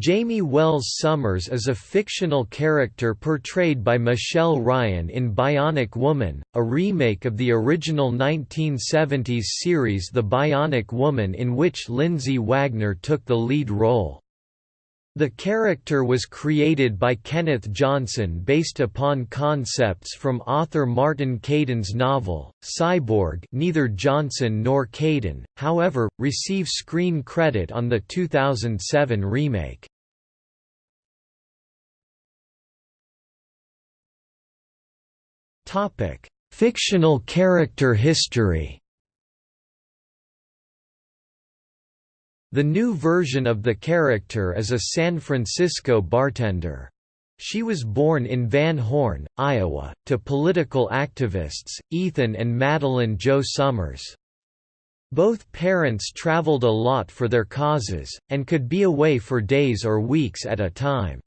Jaime Wells Sommers is a fictional character portrayed by Michelle Ryan in Bionic Woman, a remake of the original 1970s series The Bionic Woman in which Lindsay Wagner took the lead role. The character was created by Kenneth Johnson based upon concepts from author Martin Caidin's novel, Cyborg neither Johnson nor Caidin, however, receive screen credit on the 2007 remake. Fictional character history The new version of the character is a San Francisco bartender. She was born in Van Horne, Iowa, to political activists, Ethan and Madeline Jo Sommers. Both parents traveled a lot for their causes, and could be away for days or weeks at a time.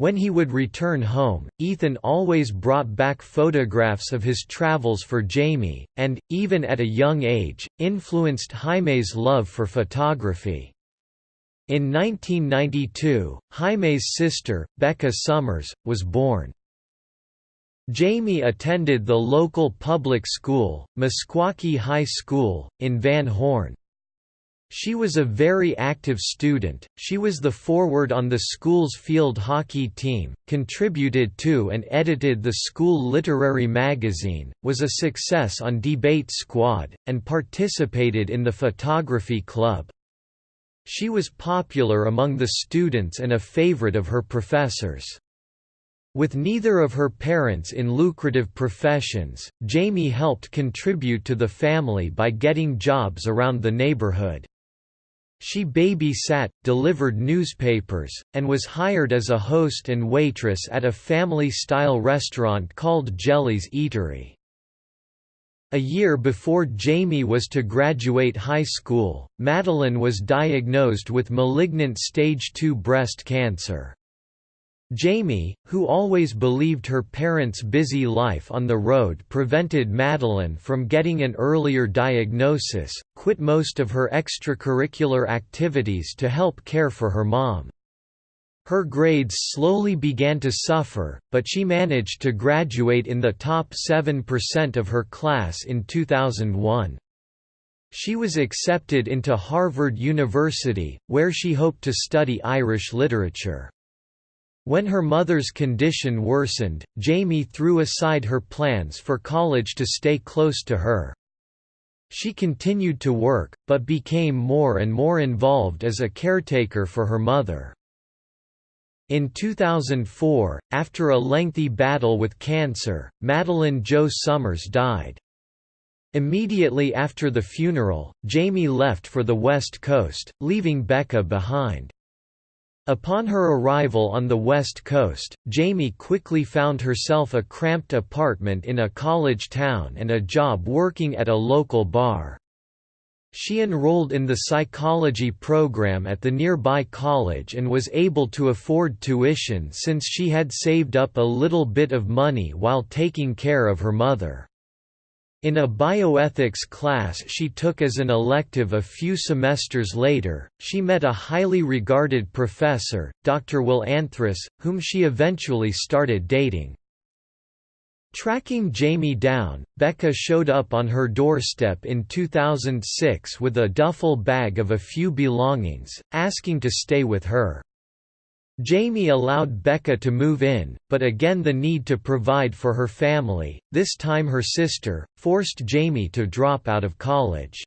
When he would return home, Ethan always brought back photographs of his travels for Jaime, and, even at a young age, influenced Jaime's love for photography. In 1992, Jaime's sister, Becca Sommers, was born. Jaime attended the local public school, Meskwaki High School, in Van Horne. She was a very active student, she was the forward on the school's field hockey team, contributed to and edited the school literary magazine, was a success on Debate Squad, and participated in the photography club. She was popular among the students and a favorite of her professors. With neither of her parents in lucrative professions, Jaime helped contribute to the family by getting jobs around the neighborhood. She babysat, delivered newspapers, and was hired as a host and waitress at a family-style restaurant called Jelly's Eatery. A year before Jaime was to graduate high school, Madeline was diagnosed with malignant stage 2 breast cancer. Jaime, who always believed her parents' busy life on the road prevented Madeline from getting an earlier diagnosis, quit most of her extracurricular activities to help care for her mom. Her grades slowly began to suffer, but she managed to graduate in the top 7% of her class in 2001. She was accepted into Harvard University, where she hoped to study Irish literature. When her mother's condition worsened, Jaime threw aside her plans for college to stay close to her. She continued to work, but became more and more involved as a caretaker for her mother. In 2004, after a lengthy battle with cancer, Madeline Jo Sommers died. Immediately after the funeral, Jaime left for the West Coast, leaving Becca behind. Upon her arrival on the West Coast, Jaime quickly found herself a cramped apartment in a college town and a job working at a local bar. She enrolled in the psychology program at the nearby college and was able to afford tuition since she had saved up a little bit of money while taking care of her mother. In a bioethics class she took as an elective a few semesters later, she met a highly regarded professor, Dr. Will Anthros, whom she eventually started dating. Tracking Jaime down, Becca showed up on her doorstep in 2006 with a duffel bag of a few belongings, asking to stay with her. Jaime allowed Becca to move in, but again the need to provide for her family, this time her sister, forced Jaime to drop out of college.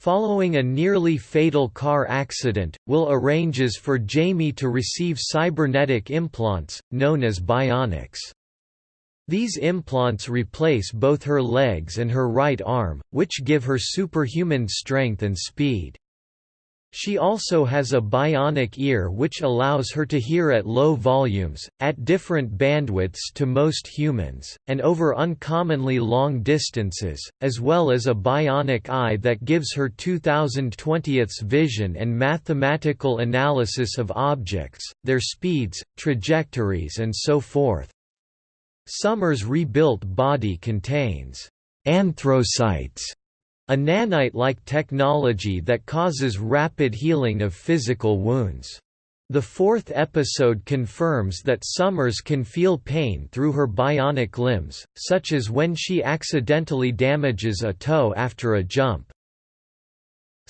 Following a nearly fatal car accident, Will arranges for Jaime to receive cybernetic implants, known as bionics. These implants replace both her legs and her right arm, which give her superhuman strength and speed. She also has a bionic ear which allows her to hear at low volumes, at different bandwidths to most humans, and over uncommonly long distances, as well as a bionic eye that gives her 2020th's vision and mathematical analysis of objects, their speeds, trajectories and so forth. Sommers' rebuilt body contains anthrocytes a nanite-like technology that causes rapid healing of physical wounds. The fourth episode confirms that Sommers can feel pain through her bionic limbs, such as when she accidentally damages a toe after a jump.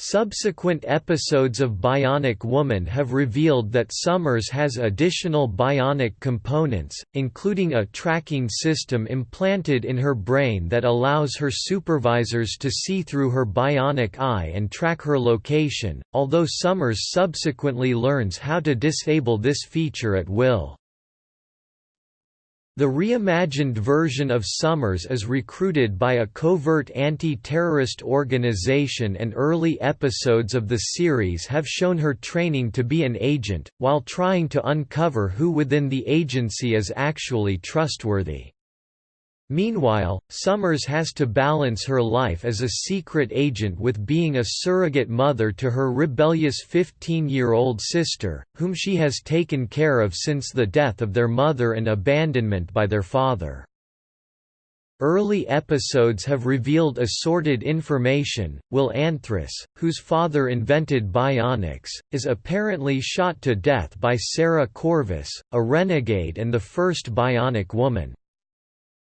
Subsequent episodes of Bionic Woman have revealed that Sommers has additional bionic components, including a tracking system implanted in her brain that allows her supervisors to see through her bionic eye and track her location, although Sommers subsequently learns how to disable this feature at will. The reimagined version of Sommers is recruited by a covert anti-terrorist organization and early episodes of the series have shown her training to be an agent, while trying to uncover who within the agency is actually trustworthy. Meanwhile, Sommers has to balance her life as a secret agent with being a surrogate mother to her rebellious 15-year-old sister, whom she has taken care of since the death of their mother and abandonment by their father. Early episodes have revealed assorted information. Will Anthros, whose father invented bionics, is apparently shot to death by Sarah Corvus, a renegade and the first bionic woman.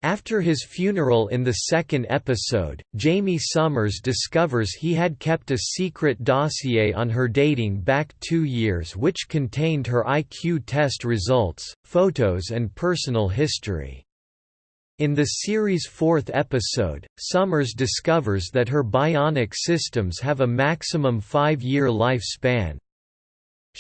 After his funeral in the second episode, Jaime Sommers discovers he had kept a secret dossier on her dating back two years which contained her IQ test results, photos and personal history. In the series' fourth episode, Sommers discovers that her bionic systems have a maximum five-year lifespan,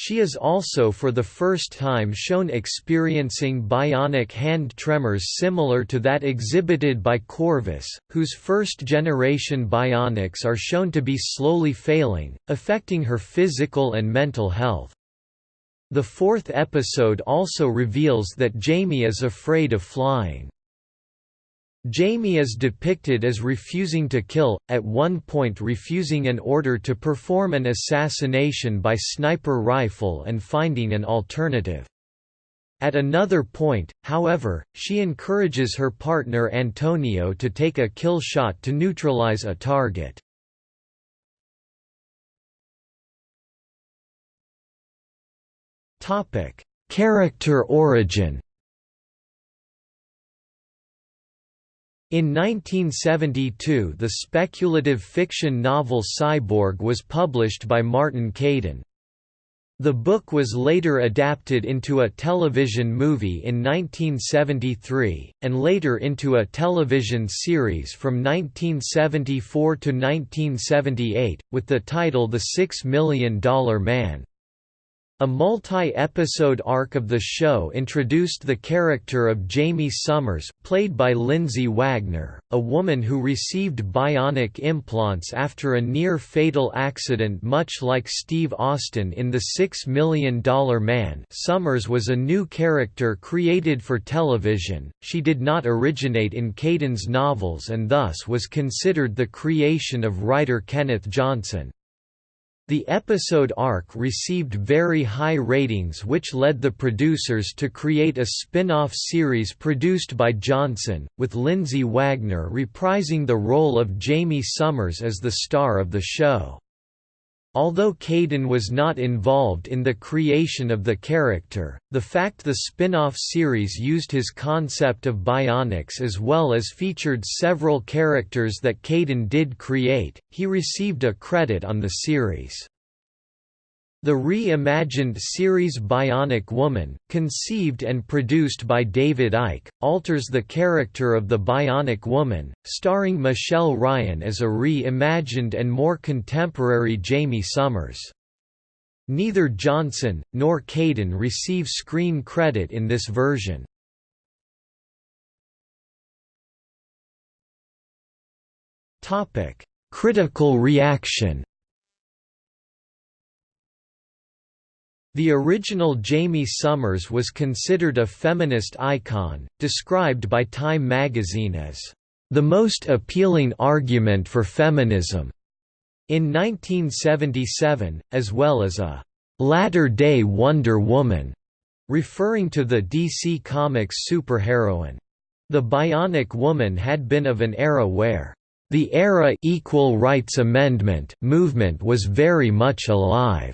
she is also for the first time shown experiencing bionic hand tremors similar to that exhibited by Corvus, whose first-generation bionics are shown to be slowly failing, affecting her physical and mental health. The fourth episode also reveals that Jaime is afraid of flying. Jaime is depicted as refusing to kill, at one point refusing an order to perform an assassination by sniper rifle and finding an alternative. At another point, however, she encourages her partner Antonio to take a kill shot to neutralize a target. Character origin In 1972 the speculative fiction novel Cyborg was published by Martin Caidin. The book was later adapted into a television movie in 1973, and later into a television series from 1974 to 1978, with the title The Six Million Dollar Man. A multi-episode arc of the show introduced the character of Jaime Sommers, played by Lindsay Wagner, a woman who received bionic implants after a near-fatal accident much like Steve Austin in The Six Million Dollar Man Sommers was a new character created for television, she did not originate in Caidin's novels and thus was considered the creation of writer Kenneth Johnson. The episode arc received very high ratings which led the producers to create a spin-off series produced by Johnson, with Lindsay Wagner reprising the role of Jaime Sommers as the star of the show. Although Caidin was not involved in the creation of the character, the fact the spin-off series used his concept of bionics as well as featured several characters that Caidin did create, he received a credit on the series. The reimagined series Bionic Woman, conceived and produced by David Eick, alters the character of the Bionic Woman, starring Michelle Ryan as a reimagined and more contemporary Jaime Sommers. Neither Johnson, nor Caidin receive screen credit in this version. Critical reaction The original Jaime Sommers was considered a feminist icon, described by Time magazine as, "...the most appealing argument for feminism." In 1977, as well as a "...latter-day Wonder Woman", referring to the DC Comics superheroine. The Bionic Woman had been of an era where The era equal rights amendment movement was very much alive.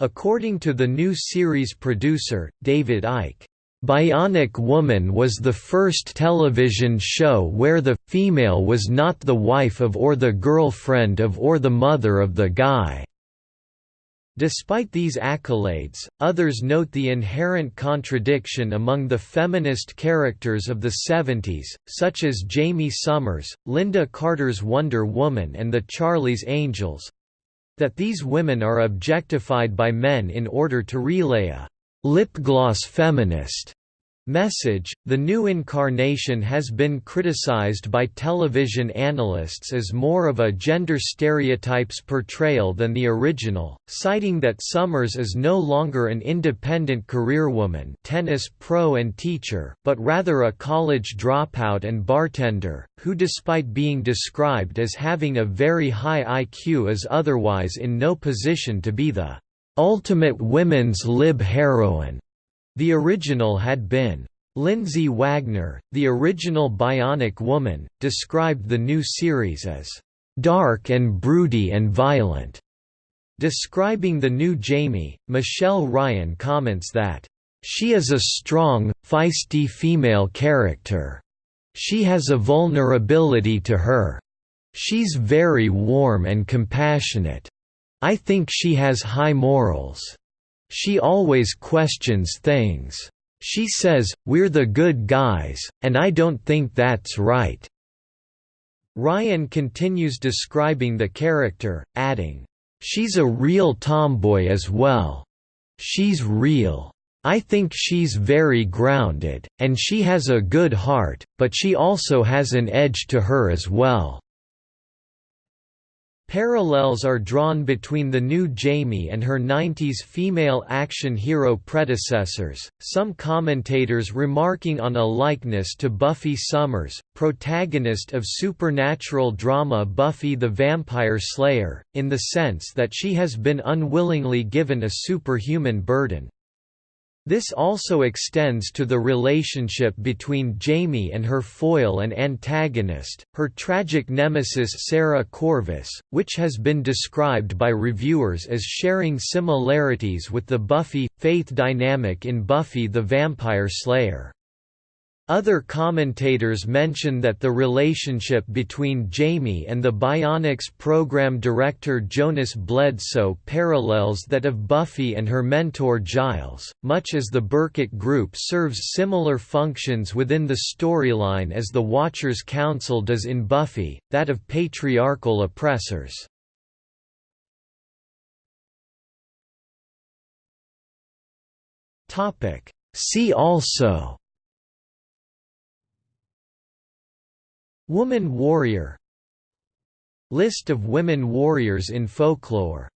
According to the new series producer, David Eick, Bionic Woman was the first television show where the female was not the wife of or the girlfriend of or the mother of the guy. Despite these accolades, others note the inherent contradiction among the feminist characters of the 70s, such as Jaime Sommers, Lynda Carter's Wonder Woman and the Charlie's Angels—that these women are objectified by men in order to relay a lip-gloss feminist Message The new incarnation has been criticized by television analysts as more of a gender stereotypes portrayal than the original, citing that Sommers is no longer an independent careerwoman, tennis pro and teacher, but rather a college dropout and bartender, who despite being described as having a very high IQ is otherwise in no position to be the ultimate women's lib heroine. The original had been. Lindsay Wagner, the original Bionic Woman, described the new series as dark and broody and violent. Describing the new Jaime, Michelle Ryan comments that, She is a strong, feisty female character. She has a vulnerability to her. She's very warm and compassionate. I think she has high morals. She always questions things. She says, we're the good guys, and I don't think that's right." Ryan continues describing the character, adding, "...she's a real tomboy as well. She's real. I think she's very grounded, and she has a good heart, but she also has an edge to her as well." Parallels are drawn between the new Jaime and her 90s female action hero predecessors, some commentators remarking on a likeness to Buffy Summers, protagonist of supernatural drama Buffy the Vampire Slayer, in the sense that she has been unwillingly given a superhuman burden. This also extends to the relationship between Jaime and her foil and antagonist, her tragic nemesis Sarah Corvus, which has been described by reviewers as sharing similarities with the Buffy, Faith dynamic in Buffy the Vampire Slayer. Other commentators mention that the relationship between Jaime and the Bionics program director Jonas Bledsoe parallels that of Buffy and her mentor Giles, much as the Berkut Group serves similar functions within the storyline as the Watchers Council does in Buffy, that of patriarchal oppressors. See also Woman warrior. List of women warriors in folklore